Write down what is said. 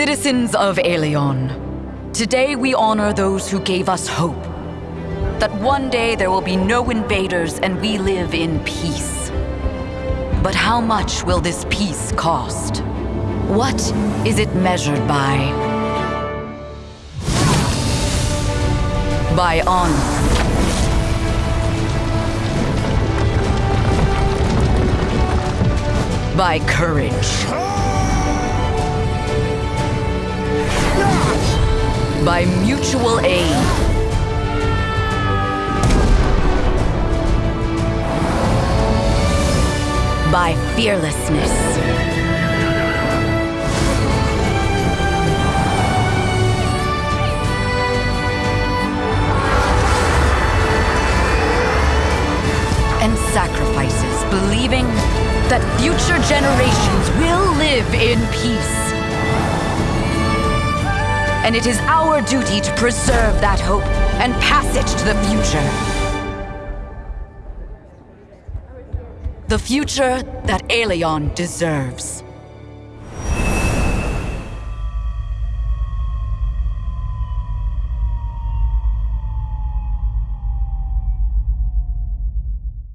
Citizens of Aelion, today we honor those who gave us hope. That one day there will be no invaders and we live in peace. But how much will this peace cost? What is it measured by? By honor. By courage. By mutual aid. By fearlessness. And sacrifices, believing that future generations will live in peace. And it is our duty to preserve that hope and pass it to the future. The future that Aelion deserves.